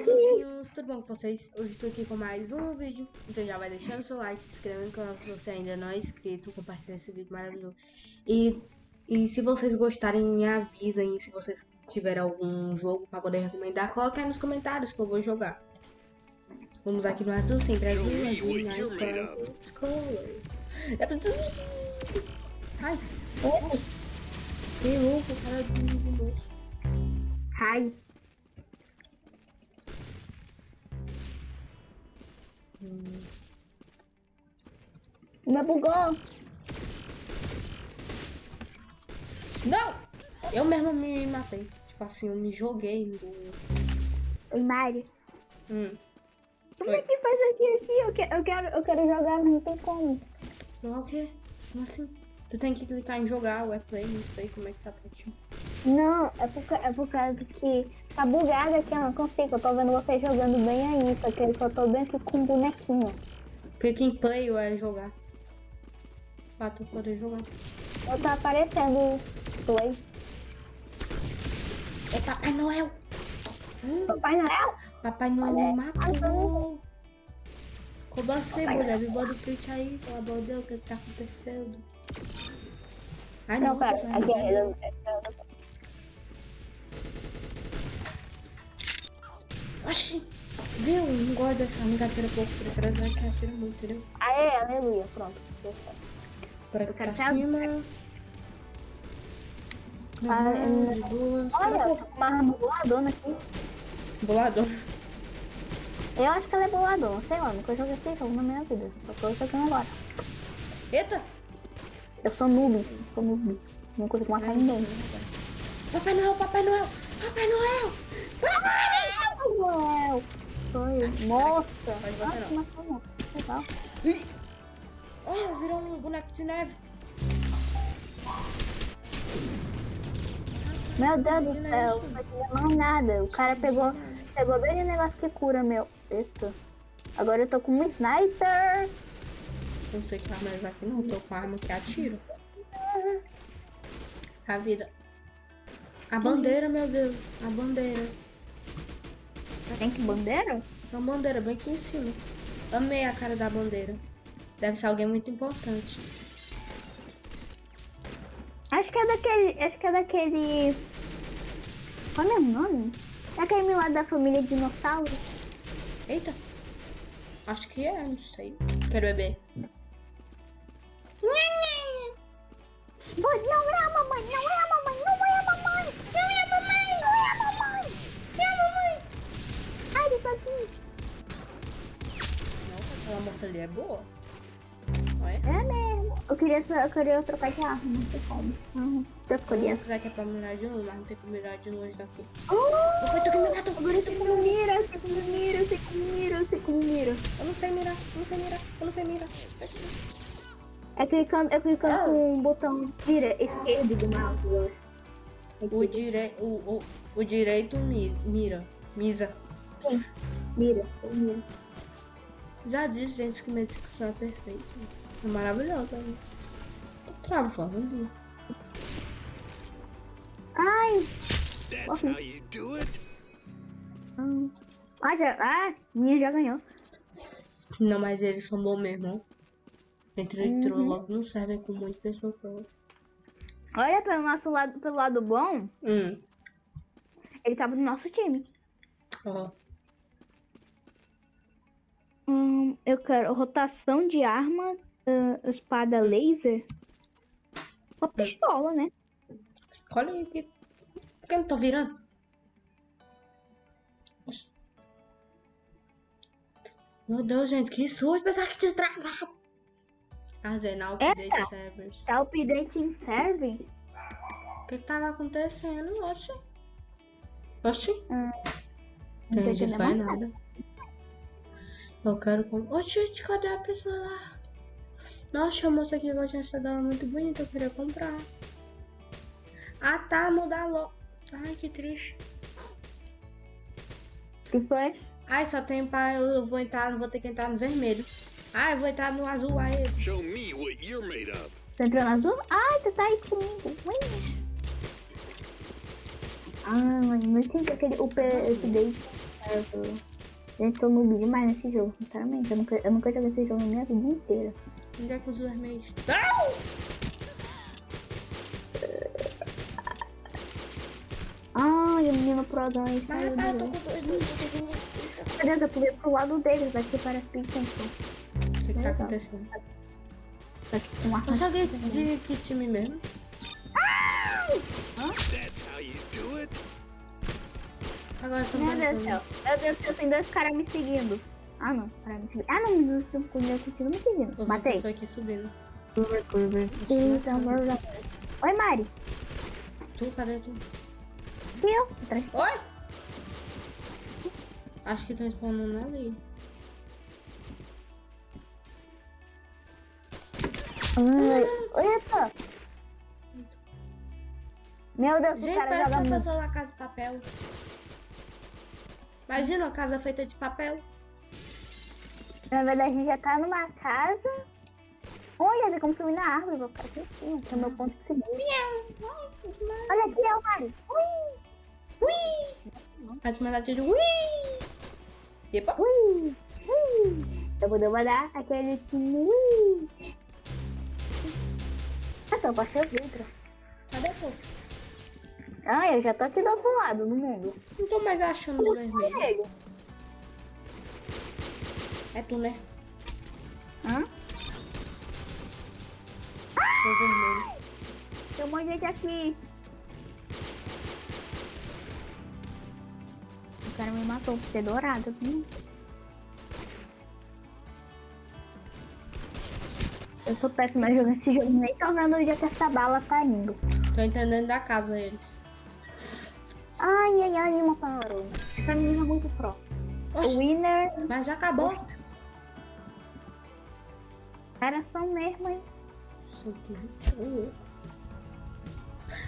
azulzinhos, tudo bom com vocês? Hoje estou aqui com mais um vídeo, então já vai deixando seu like, se inscrevendo no canal se você ainda não é inscrito, compartilhando esse vídeo maravilhoso. E, e se vocês gostarem, me avisem, se vocês tiverem algum jogo para poder recomendar, coloque aí nos comentários que eu vou jogar. Vamos aqui no azul, sempre azul, azul, nice color. Ai, que louco, cara do moço. Ai. Hum. Me bugou. Não! Eu mesmo me matei. Tipo assim, eu me joguei no... Oi, Mari. Hum. Como é que faz aqui, aqui? Eu quero, eu quero, eu quero jogar, mas não tem como. Não é o quê? Como assim? Tu tem que clicar em jogar o play, não sei como é que tá pra ti. Não, é por, é por causa que tá bugado aqui, eu não consigo. Eu tô vendo você jogando bem aí, só que eu tô bem aqui com um bonequinho. Clica em play ou é jogar. Pra tu poder jogar. Eu tô aparecendo play. É Papai Noel! Hum. Papai Noel! Papai Noel me matou! Como assim, mulher? Me manda o print aí, pelo amor de Deus, o que tá acontecendo? Ai, não, nossa, pera, aqui é... Oxi! Viu? Não gosto dessa amiga atira pouco, prefiro essa que atira muito, entendeu? Aê, aleluia, pronto. Por aqui pra cima. Ah, é... Olha, uma boladona aqui. Boladona? Eu acho que ela é boladona, sei lá, nunca joguei esse jogo na minha vida. Só tô jogando agora. Eita! Eu sou noob, sou noob. Não consigo matar ninguém. Papai Noel, Papai Noel! Papai Noel! Papai Noel! Foi. Nossa! Mas você não. Nossa, não. Legal. Olha, virou um boneco de neve. Meu Deus do céu, não vai mais nada. O cara pegou, pegou bem o negócio que cura meu. Eita. Agora eu tô com um sniper. Não sei que arma é aqui não, tô com arma que atiro. A vida. A bandeira, meu Deus. A bandeira. Tem que bandeira? Uma bandeira bem aqui em cima. Amei a cara da bandeira. Deve ser alguém muito importante. Acho que é daquele. Acho que é daquele. Qual é o nome? É aquele lá da família dinossauro. Eita. Acho que é, não sei. Quero beber. Não mamãe, não ali é boa. Olha. É mesmo. Eu queria, eu queria trocar de arma, não sei como. Não, eu escolhi essa. Será que é pra mirar de longe, mas não tem como mirar de longe daqui. Oh, Foi tu que agora eu sei como mira, eu sei como mira, eu sei como mira, eu sei como mira. Eu não sei mirar, eu não sei mirar, eu não sei mirar. É clicando, é clicando com o botão dire esquerdo do mouse. acho. O, dire... o, o, o direito mi... mira. Misa. Sim, mira, eu miro. Já disse, gente, que minha dicção é perfeita. É maravilhosa. Né? Tô travando. Ai! That's how you do it. hum. Ah, já, ah, minha já ganhou. Não, mas eles são bons mesmo. Entrou, entrou Uhum. logo no server com pessoas. falando. Olha pelo nosso lado, pelo lado bom, Hum. ele tava no nosso time. Ó. Hum, eu quero rotação de arma, ah, espada laser. Uma pistola, né? Escolhe aí. que- Por que eu não tô virando? Meu Deus, gente, que susto. Pensava que tinha travado. Arsenal Update Eita. Servers. Tá update em serve? O que que tava acontecendo? Oxi. Oxi. Não Entendi, foi mais nada. Eu quero com. Oxi, gente, cadê a pessoa lá? Nossa, a moça aqui gosta dessa dela muito bonita, eu queria comprar. Ah tá, mudar logo. Ai, que triste. Que foi? Ai, só tem pra. Eu vou entrar, vou ter que entrar no vermelho. Ai, eu vou entrar no azul aí. Show me what you're made of. Tá entrando azul? Ai, tu tá aí comigo. Ui. Ah, mas não entendi aquele update. Eu, eu tô noob demais nesse jogo, sinceramente. Eu nunca, eu nunca joguei esse jogo na minha vida inteira. Onde é que os vermelhos? Ai, o menino Prodão aí Mas saiu rapaz, eu do tô jogo. com dois minutos. Meu Deus, eu pulei pro lado deles, daqui para Pixel. O que que tá acontecendo? Daqui tem uma Eu joguei de que time mesmo? That's how you do it? Agora eu tô Meu Deus do céu. Meu Deus do céu, tem dois caras me seguindo. Ah, não. Cara me seguindo. Ah, não, me dois estão me seguindo. Eu Matei. pessoa aqui subindo. Eita, amor. Oi, Mari. Tu, cadê tu? Fui eu. Atrás. Oi? Acho que estão spawnando ali. Oi, Oi, Epa. Meu Deus, o Gente, cara parece joga muito. pessoa na casa de papel. Imagina uma casa feita de papel. Na verdade, a gente já tá numa casa. Olha, tem como subir na árvore. Vou ficar cima, que é o meu ponto de seguir. Olha aqui, é o Mari. Ui, Ui! Faz uma latinha de ui! Epa! ui, ui. Eu vou dar aquele ui. Ah, tô baixando o vidro. Ah, eu já tô aqui do outro lado do mundo. Não tô mais achando o vermelho. É tu, né? Hã? Sou vermelho. Tem um monte de gente aqui. O cara me matou por ser dourado. Hum. Eu sou péssima jogando esse jogo, nem tô vendo onde é que essa bala tá indo. Tô entrando dentro da casa eles. Ai, ai, ai, uma parou. Essa menina é muito pro. Oxi, Winner, mas já acabou. era só mesmo, hein?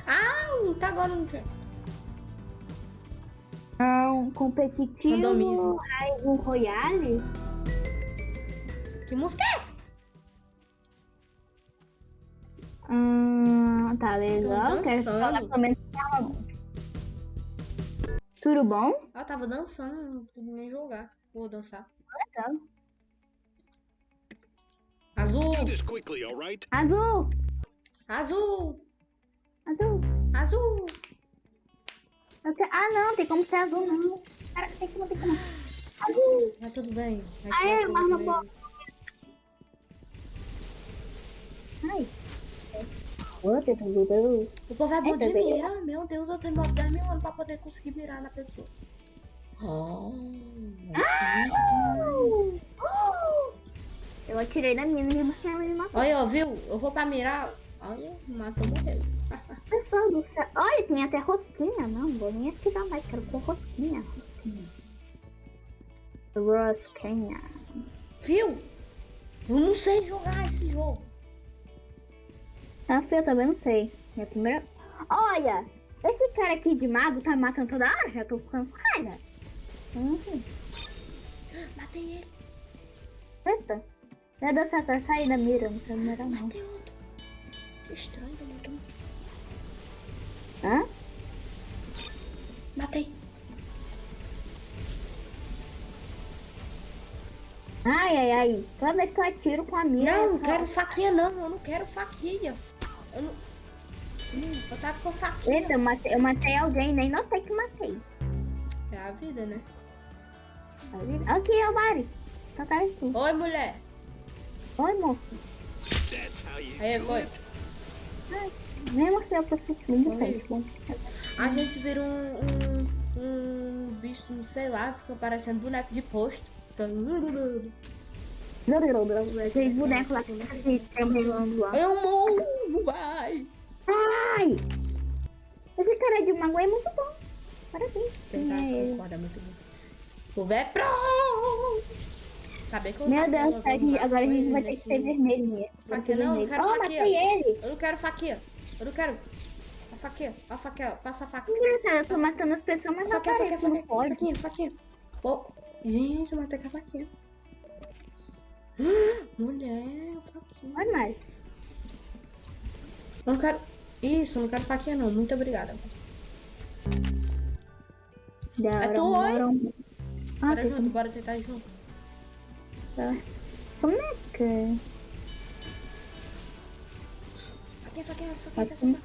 Ah, tá agora não tinha. Não, competitivo, Randomize. ai, um Royale. Que música é essa? Hum, tá legal. Quero falar pelo menos. Tudo bom? Ah, eu tava dançando, não pude nem jogar. Vou dançar. Legal. Azul! Quickly, all right? Azul! Azul! Azul! Azul! Quero- Ah, não, tem como ser azul, não. Cara, tem como, tem como. Azul! Mas tudo bem. Vai Ah, é, tirar mas Outra, tudo bem. O povo é bom de mira. Meu Deus, eu tenho 10 mil anos pra poder conseguir mirar na pessoa. Oh, Eu atirei da minha, mesmo assim ela me matou. Olha, ó, viu? Eu vou pra mirar. Olha, matou, morreu. Pessoal do céu. Olha, tem até rosquinha. Não, vou nem atirar mais, quero com rosquinha. Rosquinha. Rosquinha. Viu? Eu não sei jogar esse jogo. Nossa, eu também não sei. Minha primeira. Olha! Esse cara aqui de mago tá matando toda hora, já tô ficando com raiva. Uhum. Matei ele, Eita. Meu Deus eu quero sair da mira, não quero mirar não. matei outro. Que estranho, tá matando. Hã? Matei. Ai, ai, ai. Toda vez que eu atiro com a mira. Não, não quero faquinha não, eu não quero faquinha. Eu não. Hum, eu tava com faquinha. Eita, eu matei, eu matei alguém, nem notei que matei. É a vida, né? Aqui, é o Mari. Tá cara aqui. Oi, mulher. Oi, moço. Aí, foi. Nem mostrei o bom. A gente vira um, um, um bicho, sei lá, fica parecendo boneco de posto. Fica... Aqueles bonecos lá que tem tremulando lá. Eu morro, vai. Ai! Esse cara de mago é muito bom. Parabéns. Tem Quem é essa ele? corda muito bom. O vé pro! Saber que eu Meu Deus, jogando a gente- mais agora a gente ele vai ter que ser vermelho mesmo. Ser não, eu quero Oh, matei ele. Eu não quero faquinha. Eu não quero. A faquinha, a faquinha, passa a faquinha. Engraçado, eu tô matando as pessoas, mas não não faquinha, pode. faquinha, faquinha. Pô, gente, eu matei com a faquinha. Mulher, faquinha. Vai mais. Não quero. Isso, não quero faquinha não. Muito obrigada. Da É tu, oi? Ah, Bora junto, bora tentar junto. Tá. Como é que... Faquinha, faquinha, faquinha, Faquinha. faquinha.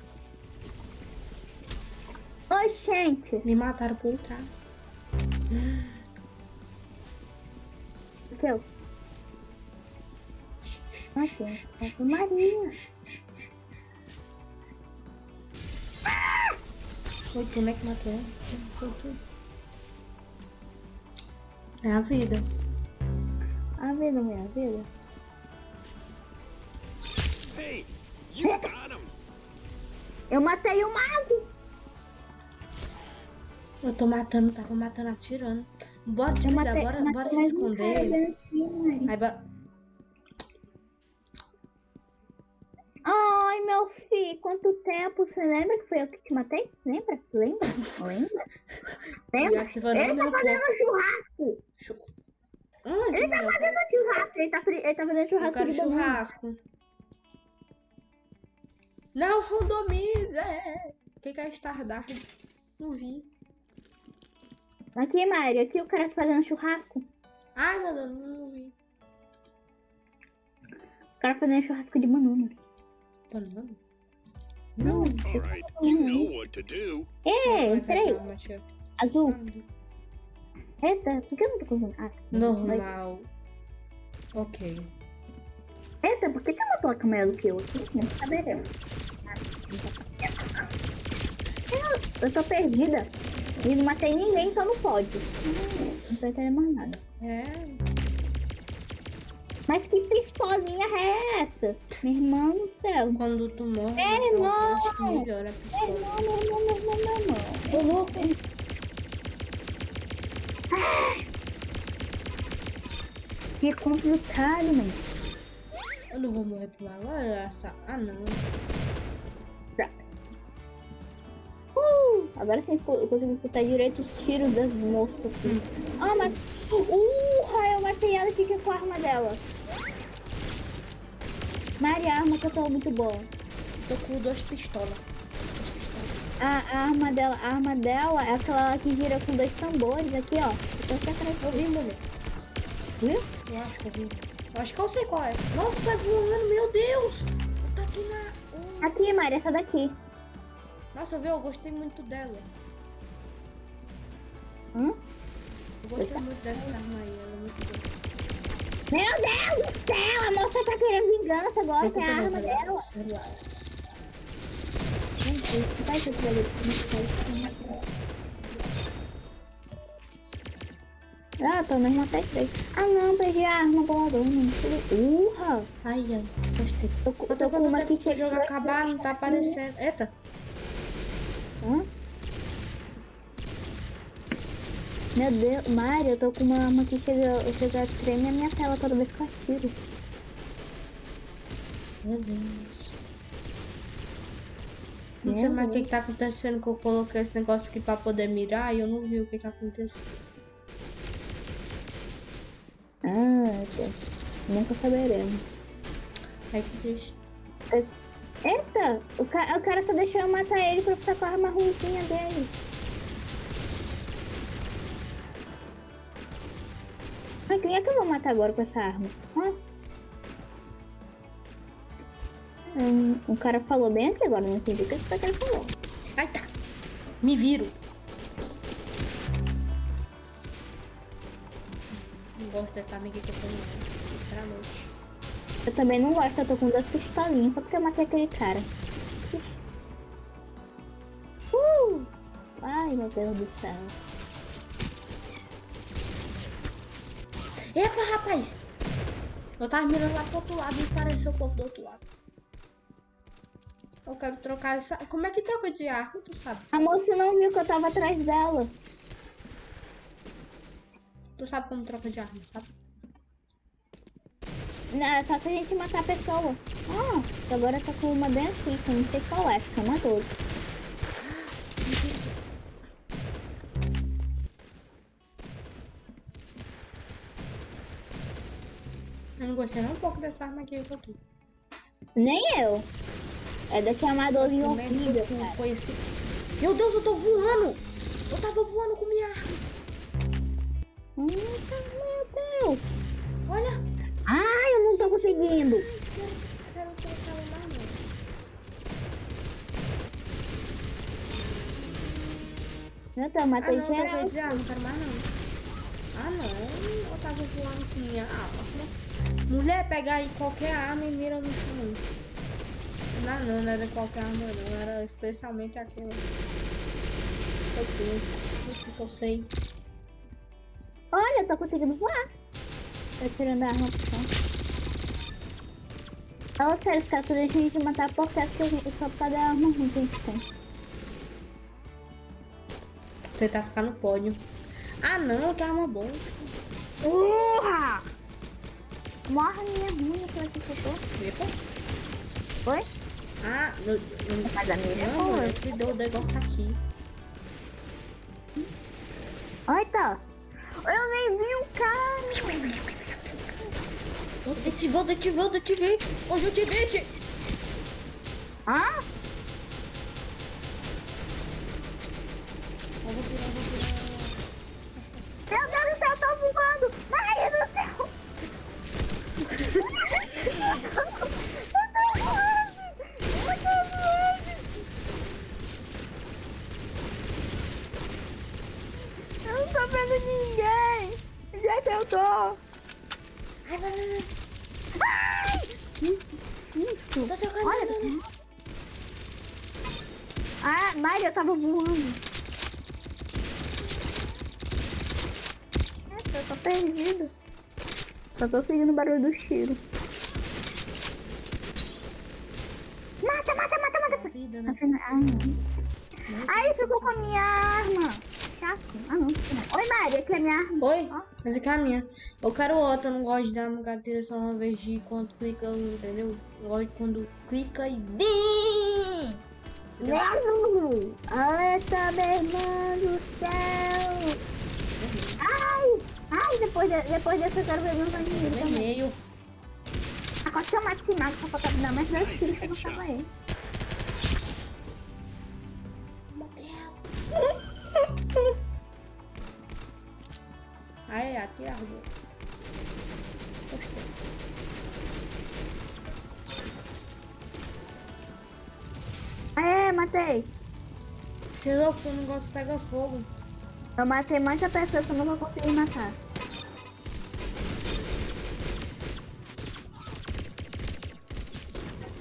Oi, gente. Me mataram por trás. Aqui, ó. Aqui, ó. Maria. Foi tu, né, que matou? É a vida. A vida, minha vida. Hey, you got him. Eu matei o mago. Eu tô matando, tava matando, atirando. Bora, matei, bora, bora se esconder. Mari. Aí, Você lembra que foi eu que te matei? Lembra? Lembra? Lembra? Lembra? Ele tá fazendo corpo. churrasco. Chu- Onde, Ele tá meu? fazendo churrasco. Ele tá, ele tá fazendo Eu churrasco quero de banana. churrasco. Não randomize! O que que é Stardust? Não vi. Aqui, Mari, aqui o cara tá fazendo churrasco. Ai, meu Deus, não vi. O cara fazendo churrasco de banana. Banana? Não, All right, you know what to do. É, entrei. Azul. Ah. Eita, por que eu não tô conseguindo? Ah, Normal. Ok. Eita, por que tem uma placa maior do que eu aqui? Não saberemos. Eu, eu tô perdida. E não matei ninguém, então não pode. Não tô entendendo mais nada. É. Mas que pistolinha é essa? Meu irmão do céu. Quando tu morre, É, então, irmão. acho que melhora a Meu pistola. irmão, meu irmão, meu irmão, meu irmão. Ô, louco. Que complicado, mano. Eu não vou morrer por agora? Essa... Ah, não. Agora sim eu consigo escutar direito os tiros das moças aqui. Ah, mas. Uh, eu matei ela aqui com a arma dela. Maria, a arma que eu tô muito boa. Tô com duas pistolas. Duas pistolas. A, a arma dela, a arma dela é aquela que gira com dois tambores aqui, ó. Eu tô aqui atrás. Eu vi, mulher. Viu? Eu acho que eu vi. Eu acho que eu sei qual é. Nossa, sai voando, meu Deus! Tá aqui na... Oh. Aqui, Maria, essa daqui. Nossa, eu vi, eu gostei muito dela. Hum? Eu gostei muito dessa arma aí, ela é muito boa. Meu Deus do céu, a moça tá querendo vingança agora, que é a arma dela. Vai aquilo ali. Ah, pelo menos até três. Ah não, perdi a arma boladona. Urra! Ai, ai, gostei. Tô, com- Eu tô tô com uma que o que jogo acabar, não tá aparecendo. Eita, Hã? Meu Deus, Mari, eu tô com uma arma que chega, chega a tremer a minha tela toda vez que eu atiro. meu Deus. Não sei mais o que, que tá acontecendo que eu coloquei esse negócio aqui pra poder mirar e eu não vi o que que aconteceu. Ah, Deus. Nunca saberemos. Ai, que triste. Eita, o, ca o cara só deixou eu matar ele pra ficar com a arma ruimzinha dele. Mas quem é que eu vou matar agora com essa arma? Ah. Hum, o cara falou bem aqui agora, não entendi o que esse cara falou. Ai, tá. Me viro. Não gosto dessa amiga que eu tenho, não. Sinceramente. Eu também não gosto, eu tô com duas pistolinhas só porque eu matei aquele cara. Uh! Ai, meu Deus do céu. Epa, rapaz! Eu tava mirando lá pro outro lado e apareceu o povo do outro lado. Eu quero trocar essa. Como é que troca de arma? Tu sabe? A moça não viu que eu tava atrás dela. Tu sabe como troca de arma, sabe? Não, é só se a gente matar a pessoa. Ah, agora tá com uma bem aqui, que eu não sei qual é, uma 12. Eu não gostei nem um pouco dessa arma aqui que eu tô. Nem eu. É daqui a uma 12 Como que horrível, foi- cara. foi esse. Meu Deus, eu tô voando! Eu tava voando com minha arma. Hum, Meu Deus. Olha. Ai, eu não tô conseguindo. Ai, não. Deus, eu Ah, matei não, geral. arma, não quero mais não. Ah, não. Eu tava voando com minha arma. Mulher, pega aí qualquer arma e mira no chão. Não, não, não era qualquer arma, não. Era especialmente aquela. Eu que eu sei. Olha, eu tô conseguindo voar. Tô tirando a arma pro chão. Fala sério, os caras só deixam a gente matar por causa que a gente só por causa da arma ruim que a gente tem. Tentar ficar no pódio. Ah, não, que arma boa. Urra! Morra minha ruim, aquela que eu tô. Epa. Foi? Ah, não, não, Mas a minha não, é que deu o negócio aqui. Olha, tá. Detivou, detivou, detivei. Hoje eu te vi. Ah? Eu vou tirar, eu vou tirar. Meu Deus do céu, eu tô voando. Ai, do céu. eu tô voando. Eu tô voando. Eu não tô vendo ninguém. Onde é que eu tô? Ai, vai, vai, vai. Ai! Isso. Tô jogando. Olha. Ah, Mari, eu tava voando. Nossa, eu tô perdido. Só tô seguindo o barulho do tiro. Mata, mata, mata, mata. Vida, né? Não. Ficou com a minha arma. Chato. Ah, não. Oi, Mari, aqui é a minha arma. Oi, Ó. essa aqui é a minha. Eu quero outra, eu não gosto de dar uma carteira só uma vez de quando clica, entendeu? Eu gosto de quando clica e DIM! Mesmo! Eita, minha irmã do céu! Ai! Depois, de, depois dessa eu quero ver meus amigos também. Vermelho. Agora se eu mato esse mago só pra dar mais 10 tiros que eu não tava aí. Aí, aqui é a rua. Aê, matei! Se eu for, o negócio pega fogo. Eu matei muita pessoa que eu não vou conseguir matar.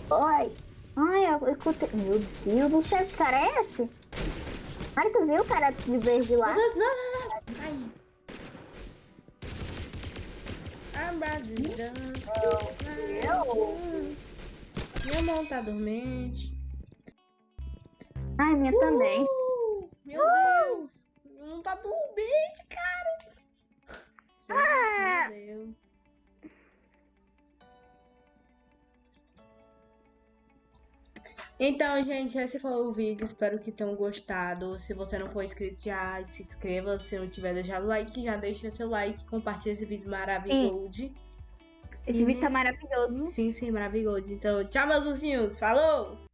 Oi! Ai, eu escutei. Meu Deus do céu, que cara é esse? Ai, tu viu o cara de verde lá? Meu não, não, não. Aí. Ah, Brasil. Eu? Minha mão tá dormente. Ai, minha também. Uh, meu Deus. Tá dormente, cara. Ah. Meu Deus. Então, gente, esse foi o vídeo. Espero que tenham gostado. Se você não for inscrito, já se inscreva. Se não tiver deixado like, já deixa seu like. Compartilha esse vídeo maravilhoso. Esse vídeo tá maravilhoso. Sim, sim, maravilhoso. Então, tchau, meus ursinhos. Falou!